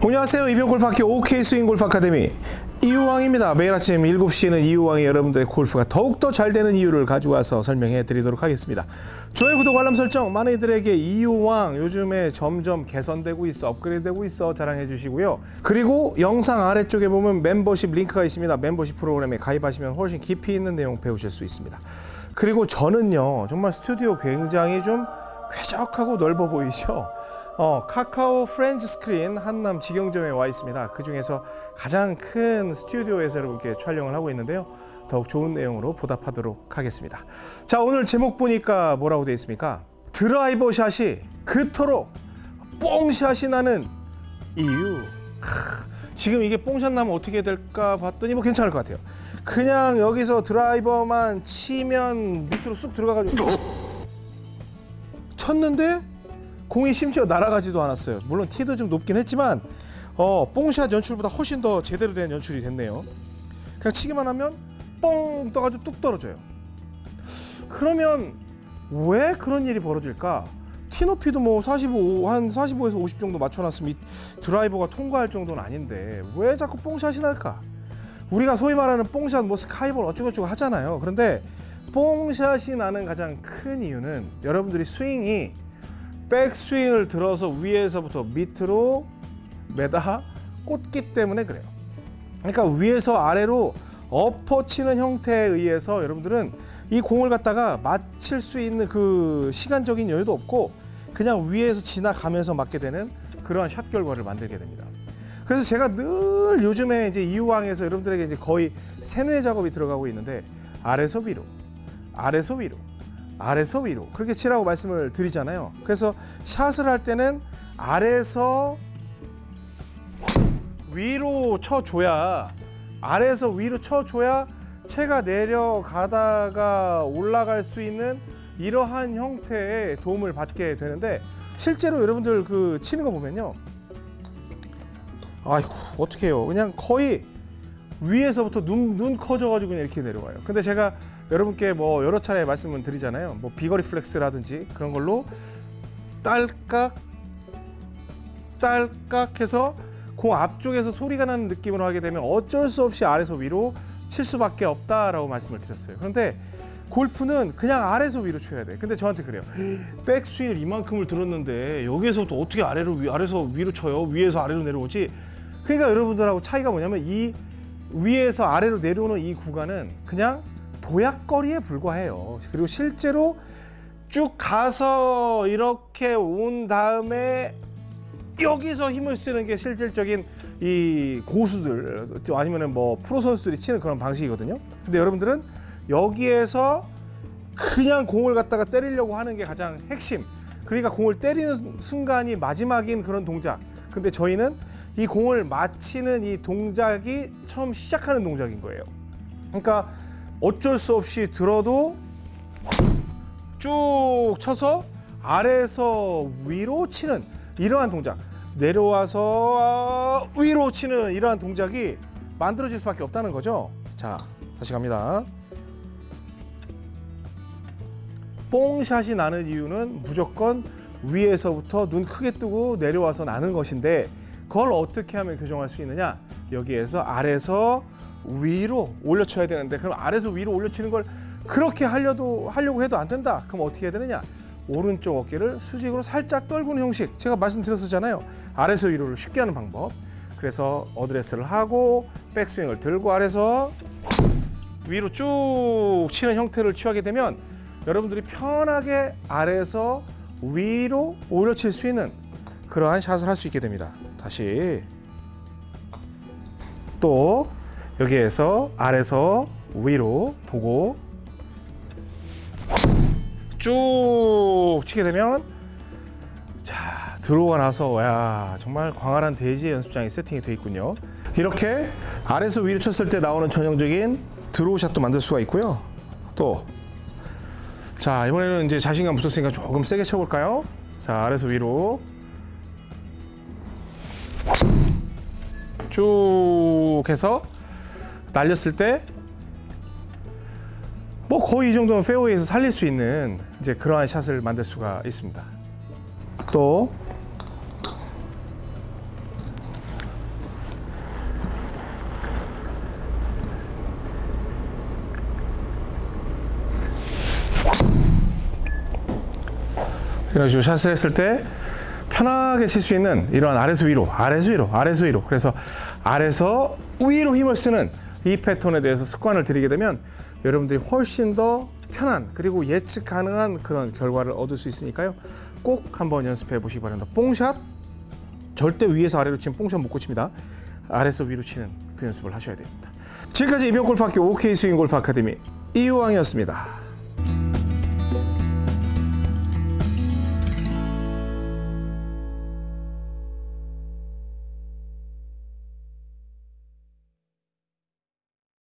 안녕하세요. 이병골프학교 OK 스윙 골프 아카데미. 이우왕입니다. 매일 아침 7시에는 이우왕이 여러분들의 골프가 더욱더 잘 되는 이유를 가지고 와서 설명해 드리도록 하겠습니다. 좋아요 구독 알람 설정 많은 이들에게 이우왕 요즘에 점점 개선되고 있어 업그레이드 되고 있어 자랑해 주시고요. 그리고 영상 아래쪽에 보면 멤버십 링크가 있습니다. 멤버십 프로그램에 가입하시면 훨씬 깊이 있는 내용 배우실 수 있습니다. 그리고 저는요 정말 스튜디오 굉장히 좀 쾌적하고 넓어 보이죠 어, 카카오 프렌즈 스크린 한남 직영점에 와 있습니다. 그 중에서 가장 큰 스튜디오에서 여러분께 촬영을 하고 있는데요. 더욱 좋은 내용으로 보답하도록 하겠습니다. 자, 오늘 제목 보니까 뭐라고 되어 있습니까? 드라이버 샷이 그토록 뽕샷이 나는 이유. 크, 지금 이게 뽕샷 나면 어떻게 될까 봤더니 뭐 괜찮을 것 같아요. 그냥 여기서 드라이버만 치면 밑으로 쑥 들어가가지고 쳤는데 공이 심지어 날아가지도 않았어요. 물론 티도 좀 높긴 했지만 어, 뽕샷 연출보다 훨씬 더 제대로 된 연출이 됐네요. 그냥 치기만 하면 뽕 떠가지고 뚝 떨어져요. 그러면 왜 그런 일이 벌어질까? 티 높이도 뭐 45, 한 45에서 50 정도 맞춰놨으면 이 드라이버가 통과할 정도는 아닌데 왜 자꾸 뽕샷이 날까? 우리가 소위 말하는 뽕샷, 뭐 스카이볼 어쩌고저쩌고 하잖아요. 그런데 뽕샷이 나는 가장 큰 이유는 여러분들이 스윙이 백스윙을 들어서 위에서부터 밑으로 매다 꽂기 때문에 그래요. 그러니까 위에서 아래로 엎어치는 형태에 의해서 여러분들은 이 공을 갖다가 맞힐 수 있는 그 시간적인 여유도 없고 그냥 위에서 지나가면서 맞게 되는 그러한 샷 결과를 만들게 됩니다. 그래서 제가 늘 요즘에 이제 이유왕에서 여러분들에게 이제 거의 세뇌 작업이 들어가고 있는데 아래서 위로, 아래서 위로, 아래서 위로 그렇게 치라고 말씀을 드리잖아요. 그래서 샷을 할 때는 아래서 위로 쳐줘야 아래에서 위로 쳐줘야 채가 내려가다가 올라갈 수 있는 이러한 형태의 도움을 받게 되는데 실제로 여러분들 그 치는 거 보면요. 아이고 어떻게 해요? 그냥 거의 위에서부터 눈, 눈 커져가지고 이렇게 내려와요. 근데 제가 여러분께 뭐 여러 차례 말씀을 드리잖아요. 뭐 비거리 플렉스라든지 그런 걸로 딸깍 딸깍 해서 공 앞쪽에서 소리가 나는 느낌으로 하게 되면 어쩔 수 없이 아래서 위로 칠 수밖에 없다라고 말씀을 드렸어요. 그런데 골프는 그냥 아래서 위로 쳐야 돼. 근데 저한테 그래요. 백스윙을 이만큼을 들었는데 여기에서부터 어떻게 아래로 위, 아래서 위로 쳐요? 위에서 아래로 내려오지? 그러니까 여러분들하고 차이가 뭐냐면 이 위에서 아래로 내려오는 이 구간은 그냥 도약거리에 불과해요. 그리고 실제로 쭉 가서 이렇게 온 다음에 여기서 힘을 쓰는 게 실질적인 이 고수들 아니면은 뭐 프로 선수들이 치는 그런 방식이거든요. 근데 여러분들은 여기에서 그냥 공을 갖다가 때리려고 하는 게 가장 핵심. 그러니까 공을 때리는 순간이 마지막인 그런 동작. 근데 저희는 이 공을 맞히는 이 동작이 처음 시작하는 동작인 거예요. 그러니까 어쩔 수 없이 들어도 쭉 쳐서 아래에서 위로 치는 이러한 동작 내려와서 위로 치는 이러한 동작이 만들어질 수밖에 없다는 거죠 자 다시 갑니다 뽕샷이 나는 이유는 무조건 위에서부터 눈 크게 뜨고 내려와서 나는 것인데 그걸 어떻게 하면 교정할 수 있느냐 여기에서 아래서 위로 올려쳐야 되는데 그럼 아래서 위로 올려치는 걸 그렇게 하려도 하려고 해도 안 된다. 그럼 어떻게 해야 되느냐? 오른쪽 어깨를 수직으로 살짝 떨구는 형식. 제가 말씀드렸었잖아요. 아래서 위로를 쉽게 하는 방법. 그래서 어드레스를 하고 백스윙을 들고 아래서 위로 쭉 치는 형태를 취하게 되면 여러분들이 편하게 아래에서 위로 올려칠 수 있는 그러한 샷을 할 수 있게 됩니다. 다시. 또 여기에서 아래서 위로 보고 쭉 치게 되면 자 들어오고 나서 야 정말 광활한 대지의 연습장이 세팅이 되어 있군요. 이렇게 아래서 위로 쳤을 때 나오는 전형적인 드로우샷도 만들 수가 있고요. 또. 자 이번에는 이제 자신감 붙었으니까 조금 세게 쳐볼까요? 자 아래서 위로 쭉 해서 날렸을 때 뭐 거의 이 정도면 페어웨이에서 살릴 수 있는 이제 그러한 샷을 만들 수가 있습니다. 또 이런 식으로 샷을 했을 때 편하게 칠 수 있는 이런 아래서 위로, 아래서 위로, 아래서 위로. 그래서 아래서 위로 힘을 쓰는 이 패턴에 대해서 습관을 들이게 되면 여러분들이 훨씬 더 편한 그리고 예측 가능한 그런 결과를 얻을 수 있으니까요. 꼭 한번 연습해 보시기 바랍니다. 뽕샷 절대 위에서 아래로 치면 뽕샷 못 고칩니다. 아래서 위로 치는 그 연습을 하셔야 됩니다. 지금까지 이병골프학교 OK 스윙 골프 아카데미 이유왕이었습니다.